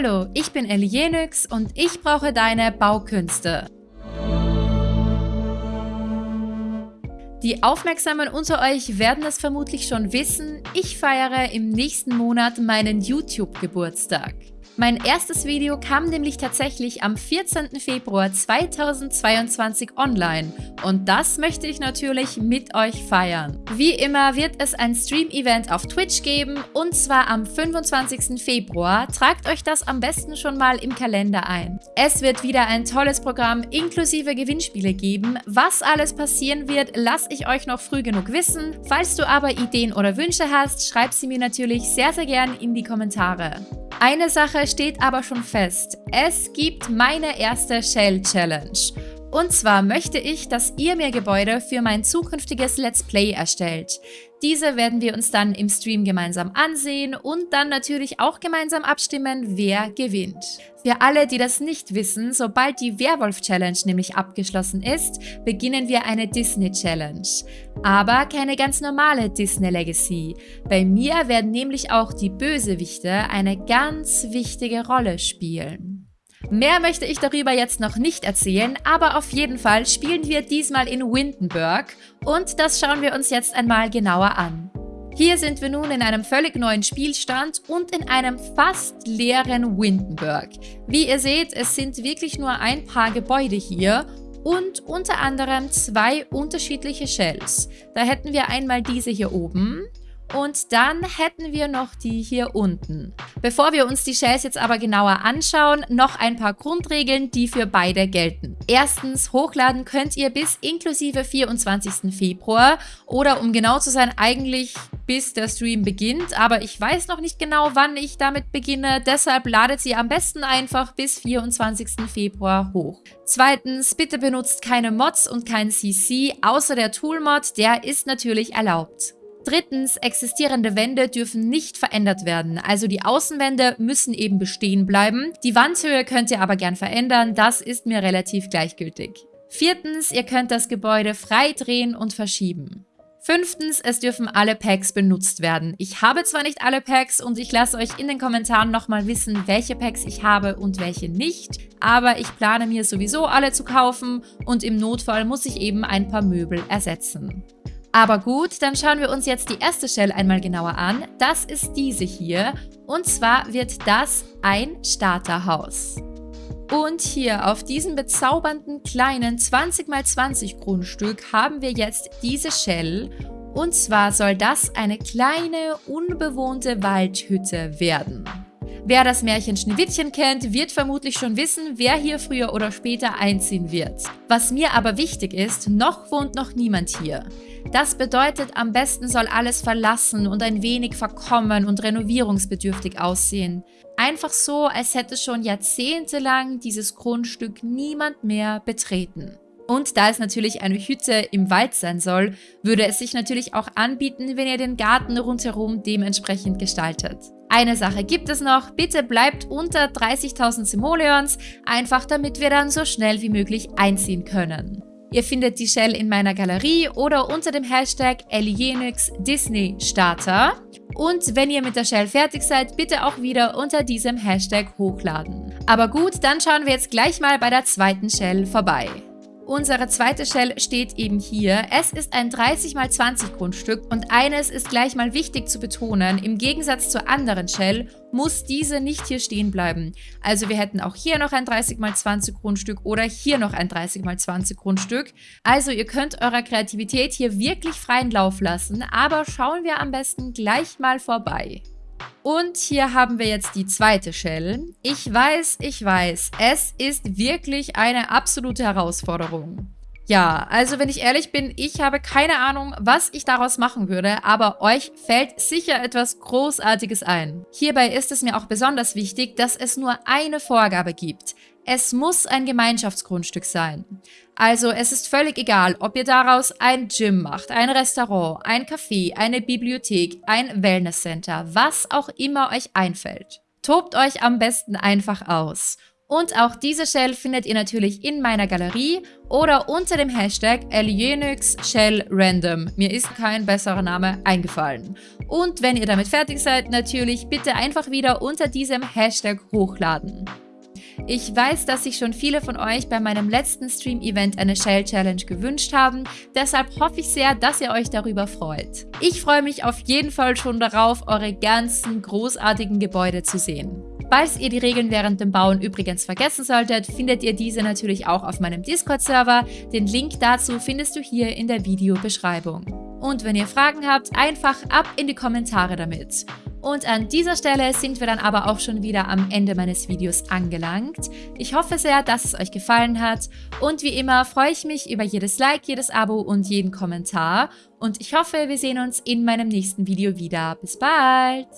Hallo, ich bin Elienix und ich brauche deine Baukünste. Die Aufmerksamen unter euch werden es vermutlich schon wissen, ich feiere im nächsten Monat meinen YouTube-Geburtstag. Mein erstes Video kam nämlich tatsächlich am 14. Februar 2022 online und das möchte ich natürlich mit euch feiern. Wie immer wird es ein Stream-Event auf Twitch geben und zwar am 25. Februar. Tragt euch das am besten schon mal im Kalender ein. Es wird wieder ein tolles Programm inklusive Gewinnspiele geben. Was alles passieren wird, lasse ich euch noch früh genug wissen. Falls du aber Ideen oder Wünsche hast, schreib sie mir natürlich sehr, sehr gern in die Kommentare. Eine Sache steht aber schon fest. Es gibt meine erste Shell Challenge. Und zwar möchte ich, dass ihr mir Gebäude für mein zukünftiges Let's Play erstellt. Diese werden wir uns dann im Stream gemeinsam ansehen und dann natürlich auch gemeinsam abstimmen, wer gewinnt. Für alle, die das nicht wissen, sobald die Werwolf-Challenge nämlich abgeschlossen ist, beginnen wir eine Disney-Challenge. Aber keine ganz normale Disney-Legacy. Bei mir werden nämlich auch die Bösewichte eine ganz wichtige Rolle spielen. Mehr möchte ich darüber jetzt noch nicht erzählen, aber auf jeden Fall spielen wir diesmal in Windenburg und das schauen wir uns jetzt einmal genauer an. Hier sind wir nun in einem völlig neuen Spielstand und in einem fast leeren Windenburg. Wie ihr seht, es sind wirklich nur ein paar Gebäude hier und unter anderem zwei unterschiedliche Shells. Da hätten wir einmal diese hier oben und dann hätten wir noch die hier unten. Bevor wir uns die Shells jetzt aber genauer anschauen, noch ein paar Grundregeln, die für beide gelten. Erstens, hochladen könnt ihr bis inklusive 24. Februar oder um genau zu sein, eigentlich bis der Stream beginnt, aber ich weiß noch nicht genau, wann ich damit beginne, deshalb ladet sie am besten einfach bis 24. Februar hoch. Zweitens, bitte benutzt keine Mods und kein CC, außer der Toolmod, der ist natürlich erlaubt. Drittens, existierende Wände dürfen nicht verändert werden. Also die Außenwände müssen eben bestehen bleiben. Die Wandhöhe könnt ihr aber gern verändern, das ist mir relativ gleichgültig. Viertens, ihr könnt das Gebäude frei drehen und verschieben. Fünftens, es dürfen alle Packs benutzt werden. Ich habe zwar nicht alle Packs und ich lasse euch in den Kommentaren nochmal wissen, welche Packs ich habe und welche nicht, aber ich plane mir sowieso alle zu kaufen und im Notfall muss ich eben ein paar Möbel ersetzen. Aber gut, dann schauen wir uns jetzt die erste Shell einmal genauer an. Das ist diese hier. Und zwar wird das ein Starterhaus. Und hier auf diesem bezaubernden kleinen 20x20 Grundstück haben wir jetzt diese Shell. Und zwar soll das eine kleine, unbewohnte Waldhütte werden. Wer das Märchen Schneewittchen kennt, wird vermutlich schon wissen, wer hier früher oder später einziehen wird. Was mir aber wichtig ist, noch wohnt noch niemand hier. Das bedeutet, am besten soll alles verlassen und ein wenig verkommen und renovierungsbedürftig aussehen. Einfach so, als hätte schon jahrzehntelang dieses Grundstück niemand mehr betreten. Und da es natürlich eine Hütte im Wald sein soll, würde es sich natürlich auch anbieten, wenn ihr den Garten rundherum dementsprechend gestaltet. Eine Sache gibt es noch, bitte bleibt unter 30.000 Simoleons, einfach damit wir dann so schnell wie möglich einziehen können. Ihr findet die Shell in meiner Galerie oder unter dem Hashtag Alienix Disney Starter. Und wenn ihr mit der Shell fertig seid, bitte auch wieder unter diesem Hashtag hochladen. Aber gut, dann schauen wir jetzt gleich mal bei der zweiten Shell vorbei. Unsere zweite Shell steht eben hier. Es ist ein 30x20 Grundstück und eines ist gleich mal wichtig zu betonen. Im Gegensatz zur anderen Shell muss diese nicht hier stehen bleiben. Also wir hätten auch hier noch ein 30x20 Grundstück oder hier noch ein 30x20 Grundstück. Also ihr könnt eurer Kreativität hier wirklich freien Lauf lassen, aber schauen wir am besten gleich mal vorbei. Und hier haben wir jetzt die zweite Shell. Ich weiß, ich weiß, es ist wirklich eine absolute Herausforderung. Ja, also wenn ich ehrlich bin, ich habe keine Ahnung, was ich daraus machen würde, aber euch fällt sicher etwas Großartiges ein. Hierbei ist es mir auch besonders wichtig, dass es nur eine Vorgabe gibt. Es muss ein Gemeinschaftsgrundstück sein. Also es ist völlig egal, ob ihr daraus ein Gym macht, ein Restaurant, ein Café, eine Bibliothek, ein Wellnesscenter, was auch immer euch einfällt. Tobt euch am besten einfach aus. Und auch diese Shell findet ihr natürlich in meiner Galerie oder unter dem Hashtag Random. Mir ist kein besserer Name eingefallen. Und wenn ihr damit fertig seid, natürlich bitte einfach wieder unter diesem Hashtag hochladen. Ich weiß, dass sich schon viele von euch bei meinem letzten Stream-Event eine Shell Challenge gewünscht haben, deshalb hoffe ich sehr, dass ihr euch darüber freut. Ich freue mich auf jeden Fall schon darauf, eure ganzen großartigen Gebäude zu sehen. Falls ihr die Regeln während dem Bauen übrigens vergessen solltet, findet ihr diese natürlich auch auf meinem Discord-Server. Den Link dazu findest du hier in der Videobeschreibung. Und wenn ihr Fragen habt, einfach ab in die Kommentare damit. Und an dieser Stelle sind wir dann aber auch schon wieder am Ende meines Videos angelangt. Ich hoffe sehr, dass es euch gefallen hat und wie immer freue ich mich über jedes Like, jedes Abo und jeden Kommentar und ich hoffe, wir sehen uns in meinem nächsten Video wieder. Bis bald!